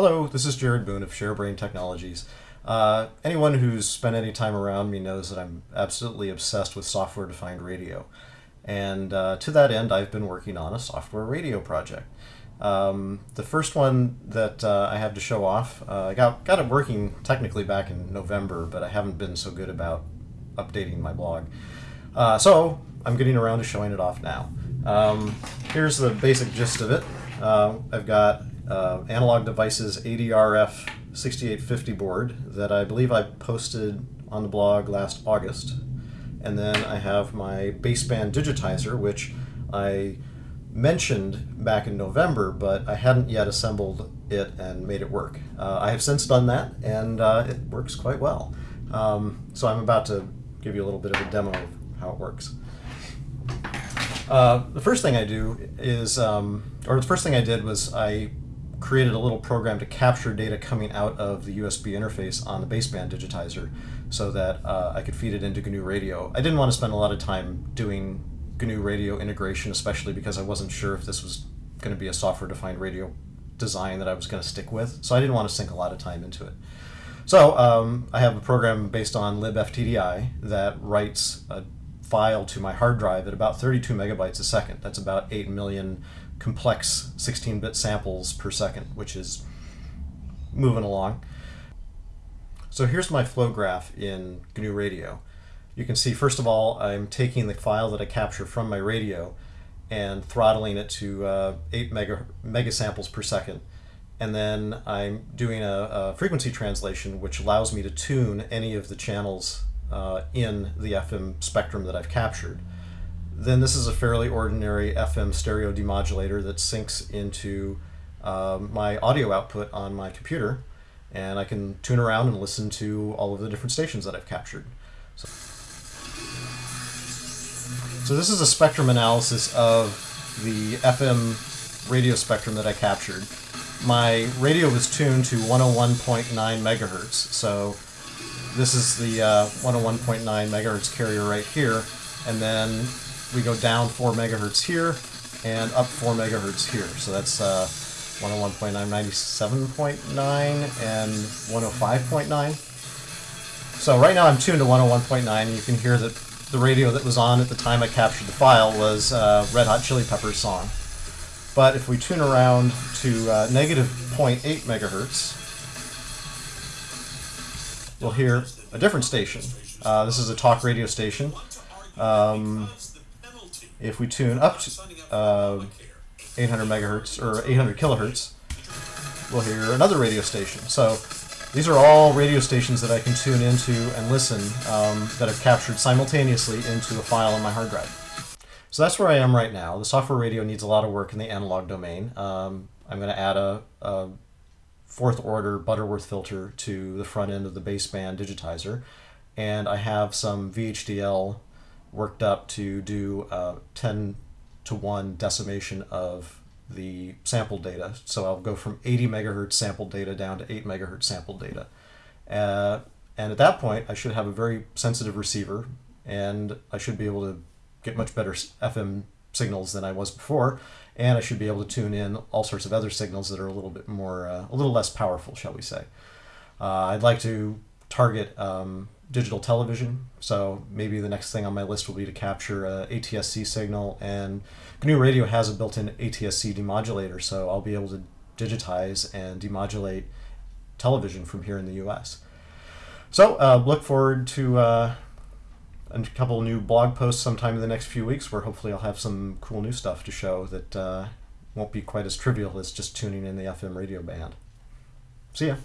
Hello, this is Jared Boone of ShareBrain Technologies. Uh, anyone who's spent any time around me knows that I'm absolutely obsessed with software-defined radio. And uh, to that end, I've been working on a software radio project. Um, the first one that uh, I have to show off, uh, I got, got it working technically back in November, but I haven't been so good about updating my blog. Uh, so I'm getting around to showing it off now. Um, here's the basic gist of it. Uh, I've got uh, Analog Devices ADRF 6850 board that I believe I posted on the blog last August. And then I have my baseband digitizer, which I mentioned back in November, but I hadn't yet assembled it and made it work. Uh, I have since done that, and uh, it works quite well. Um, so I'm about to give you a little bit of a demo of how it works. Uh, the first thing I do is, um, or the first thing I did was I created a little program to capture data coming out of the USB interface on the baseband digitizer so that uh, I could feed it into GNU Radio. I didn't want to spend a lot of time doing GNU Radio integration, especially because I wasn't sure if this was going to be a software-defined radio design that I was going to stick with, so I didn't want to sink a lot of time into it. So um, I have a program based on libftdi that writes a file to my hard drive at about 32 megabytes a second. That's about 8 million complex 16-bit samples per second, which is moving along. So here's my flow graph in GNU Radio. You can see, first of all, I'm taking the file that I capture from my radio and throttling it to uh, 8 mega, mega samples per second. And then I'm doing a, a, frequency translation, which allows me to tune any of the channels uh, in the FM spectrum that I've captured then this is a fairly ordinary FM stereo demodulator that sinks into um, my audio output on my computer and I can tune around and listen to all of the different stations that I've captured. So, so this is a spectrum analysis of the FM radio spectrum that I captured. My radio was tuned to 101.9 megahertz, so this is the uh, 101.9 megahertz carrier right here, and then we go down 4 megahertz here and up 4 megahertz here. So that's uh, 101.9, 97.9, and 105.9. So right now I'm tuned to 101.9. You can hear that the radio that was on at the time I captured the file was uh, Red Hot Chili Peppers song. But if we tune around to uh, negative 0.8 megahertz, we'll hear a different station. Uh, this is a talk radio station. Um, if we tune up to uh, 800 megahertz or 800 kilohertz, we'll hear another radio station. So these are all radio stations that I can tune into and listen um, that are captured simultaneously into a file on my hard drive. So that's where I am right now. The software radio needs a lot of work in the analog domain. Um, I'm going to add a, a fourth order Butterworth filter to the front end of the baseband digitizer. And I have some VHDL worked up to do a 10 to 1 decimation of the sample data. So I'll go from 80 megahertz sample data down to 8 megahertz sample data. Uh, and at that point, I should have a very sensitive receiver, and I should be able to get much better FM signals than I was before, and I should be able to tune in all sorts of other signals that are a little bit more, uh, a little less powerful, shall we say. Uh, I'd like to target um, digital television. So maybe the next thing on my list will be to capture a ATSC signal. And GNU Radio has a built-in ATSC demodulator, so I'll be able to digitize and demodulate television from here in the U.S. So uh, look forward to uh, a couple new blog posts sometime in the next few weeks where hopefully I'll have some cool new stuff to show that uh, won't be quite as trivial as just tuning in the FM radio band. See ya.